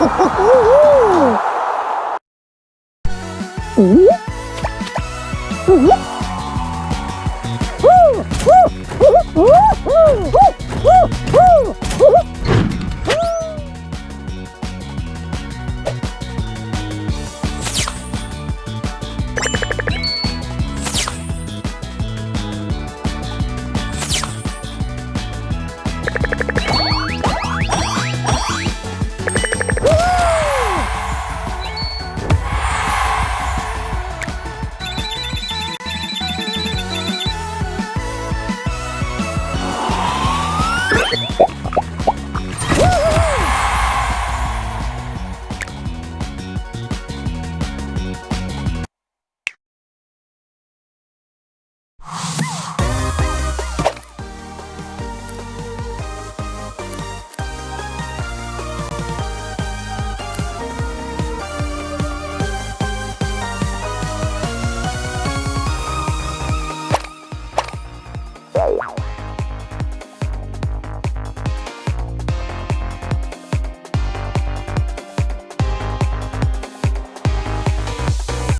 Uhul!